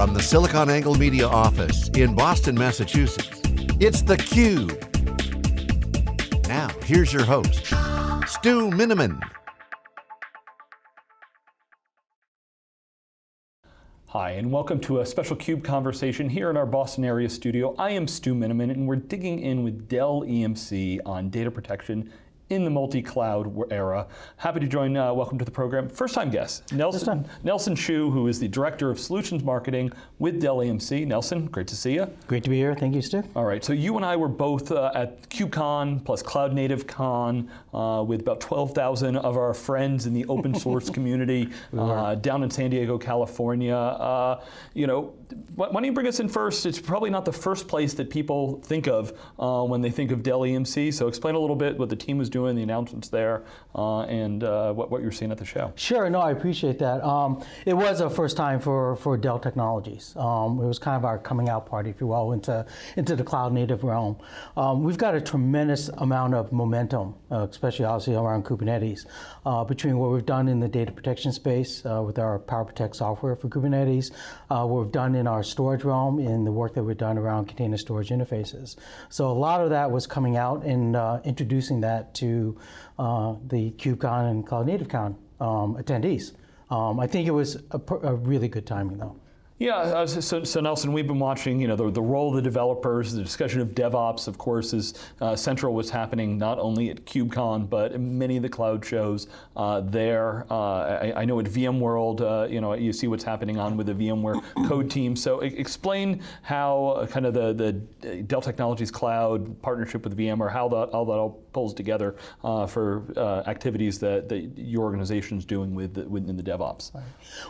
From the SiliconANGLE Media office in Boston, Massachusetts, it's theCUBE. Now, here's your host, Stu Miniman. Hi, and welcome to a special CUBE conversation here in our Boston area studio. I am Stu Miniman, and we're digging in with Dell EMC on data protection in the multi-cloud era. Happy to join, uh, welcome to the program, first time guest, Nelson, Nelson Hsu, who is the Director of Solutions Marketing with Dell EMC. Nelson, great to see you. Great to be here, thank you, Stu. All right, so you and I were both uh, at KubeCon plus Cloud Native Con uh, with about 12,000 of our friends in the open source community uh, down in San Diego, California. Uh, you know, why don't you bring us in first? It's probably not the first place that people think of uh, when they think of Dell EMC, so explain a little bit what the team was doing the announcements there, uh, and uh, what, what you're seeing at the show. Sure, no, I appreciate that. Um, it was a first time for, for Dell Technologies. Um, it was kind of our coming out party, if you will, into, into the cloud native realm. Um, we've got a tremendous amount of momentum, uh, especially obviously around Kubernetes, uh, between what we've done in the data protection space uh, with our PowerProtect software for Kubernetes, what we've done in our storage realm, in the work that we've done around container storage interfaces. So a lot of that was coming out and introducing that to uh, the KubeCon and Cloud um, attendees. Um, I think it was a, a really good timing though. Yeah, uh, so, so, Nelson, we've been watching, you know, the, the, role of the developers, the discussion of DevOps, of course, is uh, central what's happening not only at KubeCon, but many of the cloud shows uh, there. Uh, I, I, know at VMworld, uh, you know, you see what's happening on with the VMware code team. So explain how uh, kind of the, the Dell Technologies Cloud partnership with VMware, how that, how that all pulls together for activities that, that your organization is doing with, within the DevOps.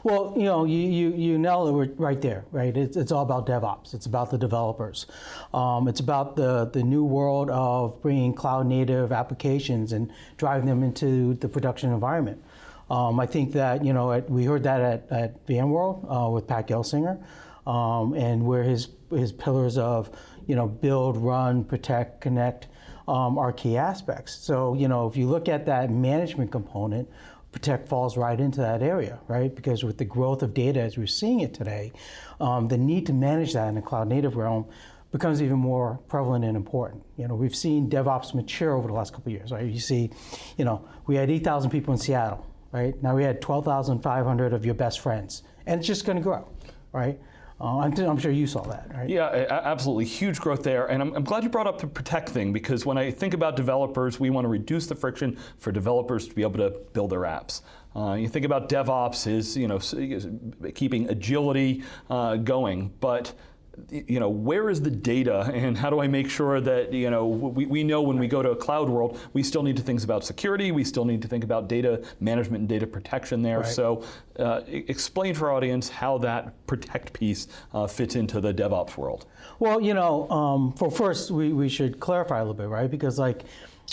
Well, you know, you, you, you know that right there, right? It's, it's all about DevOps. It's about the developers. Um, it's about the, the new world of bringing cloud native applications and driving them into the production environment. Um, I think that, you know, at, we heard that at, at VMworld uh, with Pat Gelsinger, um, and where his, his pillars of, you know, build, run, protect, connect um, are key aspects. So, you know, if you look at that management component, Protect falls right into that area, right? Because with the growth of data as we're seeing it today, um, the need to manage that in the cloud native realm becomes even more prevalent and important. You know, we've seen DevOps mature over the last couple years, right? You see, you know, we had 8,000 people in Seattle, right? Now we had 12,500 of your best friends, and it's just going to grow, right? Uh, I'm, sure you saw that, right? Yeah, absolutely, huge growth there. And I'm, I'm, glad you brought up the protect thing because when I think about developers, we want to reduce the friction for developers to be able to build their apps. Uh, you think about DevOps is you know keeping agility uh, going, but you know, where is the data and how do I make sure that, you know, we, we know when we go to a cloud world, we still need to think about security, we still need to think about data management and data protection there. Right. So uh, explain for our audience how that protect piece uh, fits into the DevOps world. Well, you know, um, for first, we, we should clarify a little bit, right? Because like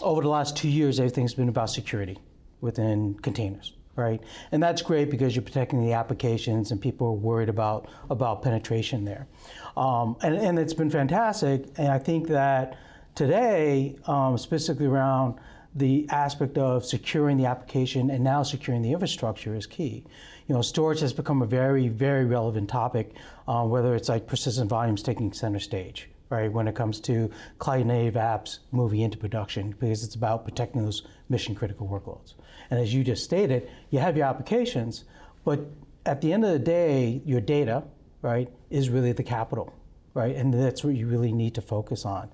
over the last two years, everything's been about security within containers right? And that's great because you're protecting the applications and people are worried about, about penetration there. Um, and, and it's been fantastic, and I think that today, um, specifically around the aspect of securing the application and now securing the infrastructure is key. You know, storage has become a very, very relevant topic, uh, whether it's like persistent volumes taking center stage, right, when it comes to cloud native apps moving into production, because it's about protecting those mission critical workloads. And as you just stated, you have your applications, but at the end of the day, your data, right, is really the capital, right? And that's what you really need to focus on.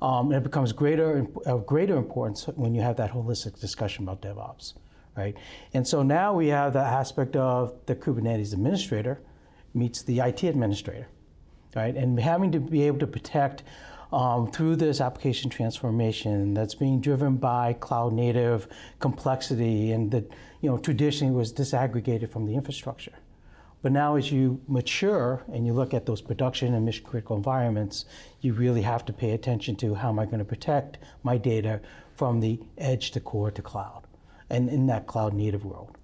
Um, and it becomes greater of greater importance when you have that holistic discussion about DevOps, right? And so now we have the aspect of the Kubernetes administrator meets the IT administrator, right? And having to be able to protect um, through this application transformation that's being driven by cloud native complexity and that you know traditionally was disaggregated from the infrastructure. But now as you mature and you look at those production and mission critical environments, you really have to pay attention to how am I going to protect my data from the edge to core to cloud and in that cloud native world.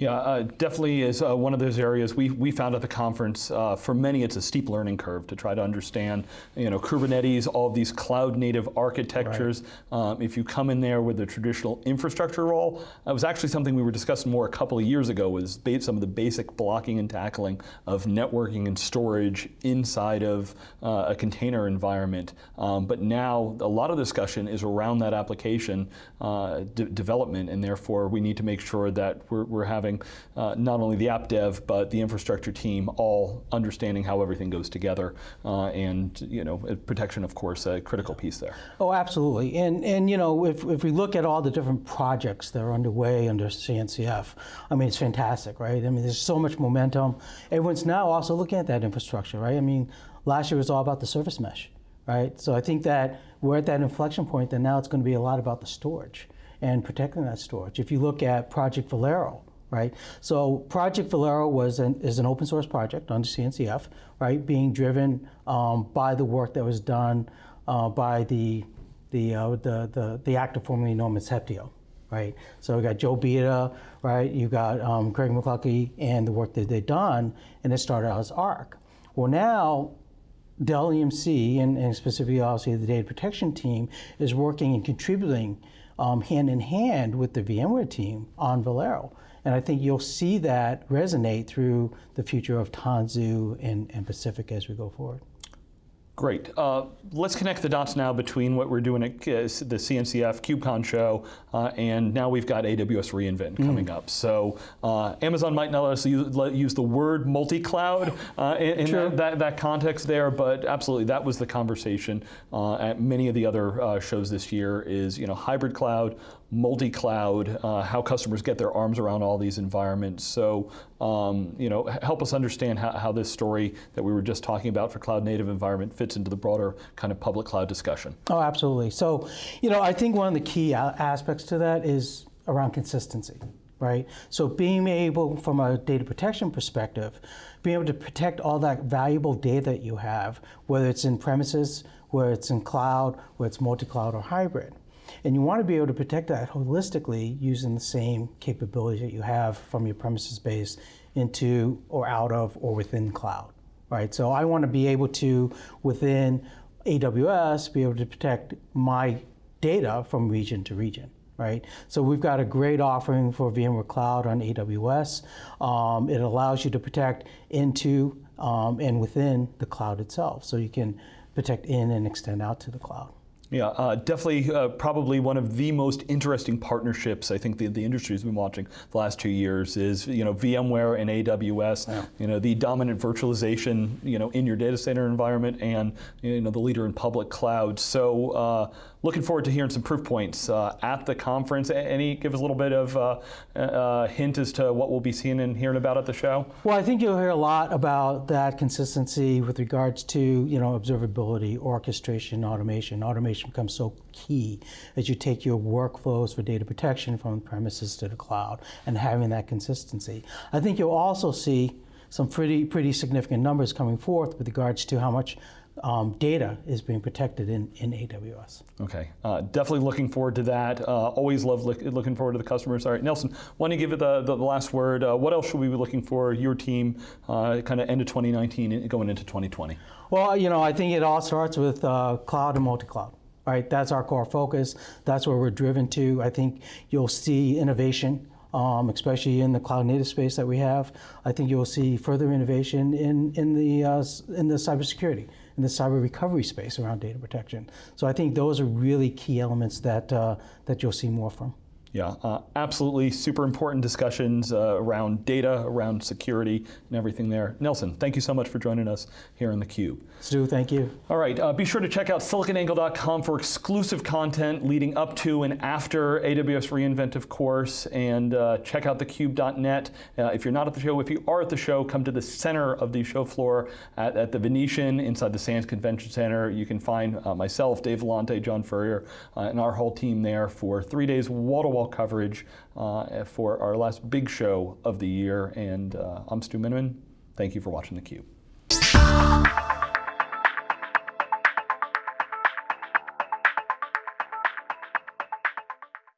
Yeah, uh, definitely is uh, one of those areas we, we found at the conference. Uh, for many, it's a steep learning curve to try to understand, you know, Kubernetes, all of these cloud native architectures. Right. Um, if you come in there with a traditional infrastructure role, it was actually something we were discussing more a couple of years ago was some of the basic blocking and tackling of networking and storage inside of uh, a container environment. Um, but now a lot of discussion is around that application uh, development, and therefore we need to make sure that we're, we're having having uh, not only the app dev, but the infrastructure team all understanding how everything goes together. Uh, and, you know, protection, of course, a critical piece there. Oh, absolutely. And, and you know, if, if we look at all the different projects that are underway under CNCF, I mean, it's fantastic, right? I mean, there's so much momentum. Everyone's now also looking at that infrastructure, right? I mean, last year was all about the service mesh, right? So I think that we're at that inflection point that now it's going to be a lot about the storage and protecting that storage. If you look at Project Velero, right? So Project Velero was an, is an open source project under CNCF, right? Being driven um, by the work that was done uh, by the the, uh, the the the actor formerly known as Heptio, right? So we got Joe Beda, right? You got um, Craig McLuckie and the work that they've done, and it started out as ARC. Well, now Dell EMC and, and specifically obviously the data protection team is working and contributing um, hand in hand with the VMware team on Velero. And I think you'll see that resonate through the future of Tanzu and, and Pacific as we go forward. Great. Uh, let's connect the dots now between what we're doing at uh, the CNCF KubeCon show uh, and now we've got AWS reInvent mm. coming up. So uh, Amazon might not let us use, let, use the word multi-cloud uh, in, in that, that, context there, but absolutely that was the conversation uh, at many of the other shows this year is you know hybrid cloud, multi-cloud, uh, how customers get their arms around all these environments. So, um, you know, help us understand how, how, this story that we were just talking about for cloud native environment fits into the broader kind of public cloud discussion. Oh, absolutely. So, you know, I think one of the key aspects to that is around consistency. Right? So being able, from a data protection perspective, being able to protect all that valuable data that you have, whether it's in premises, whether it's in cloud, whether it's multi-cloud or hybrid. And you want to be able to protect that holistically using the same capabilities that you have from your premises base into or out of or within cloud, right? So I want to be able to, within AWS, be able to protect my data from region to region. Right? So we've got a great offering for VMware Cloud on AWS. Um, it allows you to protect into um, and within the cloud itself. So you can protect in and extend out to the cloud. Yeah, uh, definitely uh, probably one of the most interesting partnerships I think the, the industry has been watching the last two years is you know VMware and AWS, yeah. you know the dominant virtualization you know in your data center environment and you know the leader in public cloud. So uh, looking forward to hearing some proof points uh, at the conference. Any give us a little bit of uh, uh, hint as to what we'll be seeing and hearing about at the show? Well, I think you'll hear a lot about that consistency with regards to you know observability, orchestration, automation. Automation becomes so key as you take your workflows for data protection from premises to the cloud and having that consistency. I think you'll also see some pretty pretty significant numbers coming forth with regards to how much um, data is being protected in, in AWS. Okay, uh, definitely looking forward to that. Uh, always love look, looking forward to the customers. All right, Nelson, why don't you give it the, the, the last word? Uh, what else should we be looking for, your team, uh, kind of end of 2019 going into 2020? Well, you know, I think it all starts with uh, cloud and multi-cloud. Right, that's our core focus. That's where we're driven to. I think you'll see innovation um, especially in the cloud native space that we have. I think you'll see further innovation in, in, the, uh, in the cybersecurity in the cyber recovery space around data protection. So I think those are really key elements that, uh, that you'll see more from. Yeah, uh, absolutely super important discussions uh, around data, around security, and everything there. Nelson, thank you so much for joining us here in theCUBE. Stu, thank you. All right, uh, be sure to check out siliconangle.com for exclusive content leading up to and after AWS reInvent, of course, and uh, check out thecube.net. Uh, if you're not at the show, if you are at the show, come to the center of the show floor at, at the Venetian inside the Sands Convention Center. You can find uh, myself, Dave Vellante, John Furrier, and our whole team there for three days coverage uh, for our last big show of the year. And uh, I'm Stu Miniman. Thank you for watching theCUBE.